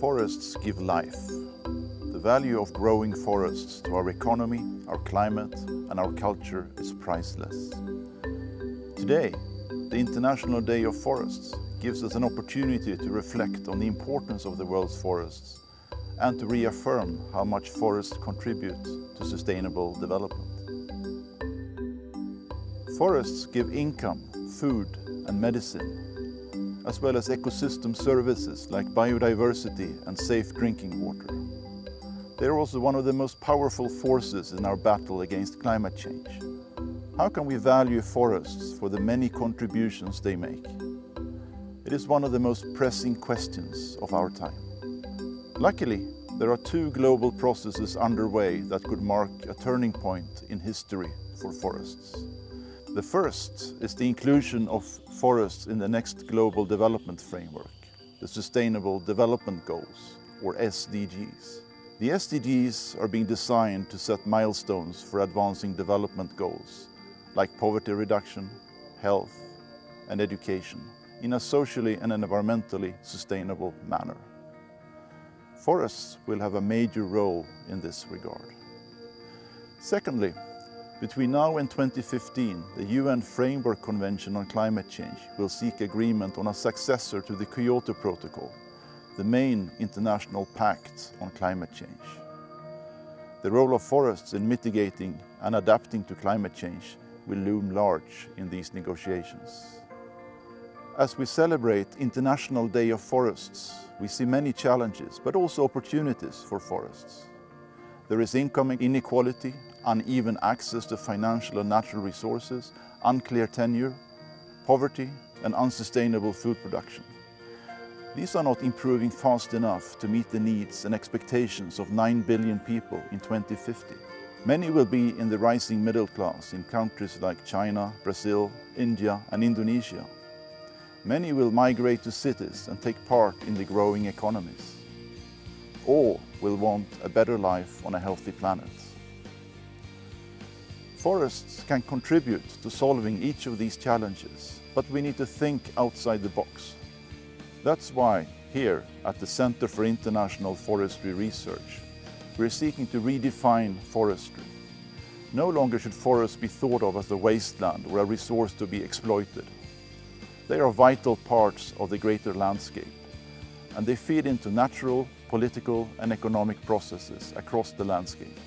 Forests give life. The value of growing forests to our economy, our climate and our culture is priceless. Today, the International Day of Forests gives us an opportunity to reflect on the importance of the world's forests and to reaffirm how much forests contribute to sustainable development. Forests give income, food and medicine, as well as ecosystem services like biodiversity and safe drinking water. They are also one of the most powerful forces in our battle against climate change. How can we value forests for the many contributions they make? It is one of the most pressing questions of our time. Luckily, there are two global processes underway that could mark a turning point in history for forests. The first is the inclusion of forests in the next Global Development Framework, the Sustainable Development Goals, or SDGs. The SDGs are being designed to set milestones for advancing development goals, like poverty reduction, health and education, in a socially and environmentally sustainable manner. Forests will have a major role in this regard. Secondly, between now and 2015, the UN Framework Convention on Climate Change will seek agreement on a successor to the Kyoto Protocol, the main international pact on climate change. The role of forests in mitigating and adapting to climate change will loom large in these negotiations. As we celebrate International Day of Forests, we see many challenges, but also opportunities for forests. There is income inequality uneven access to financial and natural resources, unclear tenure, poverty and unsustainable food production. These are not improving fast enough to meet the needs and expectations of 9 billion people in 2050. Many will be in the rising middle class in countries like China, Brazil, India and Indonesia. Many will migrate to cities and take part in the growing economies. All will want a better life on a healthy planet. Forests can contribute to solving each of these challenges, but we need to think outside the box. That's why here at the Center for International Forestry Research, we're seeking to redefine forestry. No longer should forests be thought of as a wasteland or a resource to be exploited. They are vital parts of the greater landscape and they feed into natural, political and economic processes across the landscape.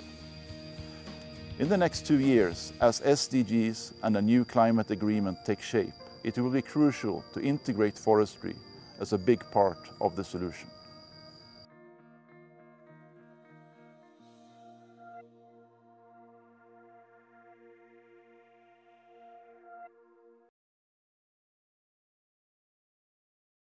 In the next two years, as SDGs and a new climate agreement take shape, it will be crucial to integrate forestry as a big part of the solution.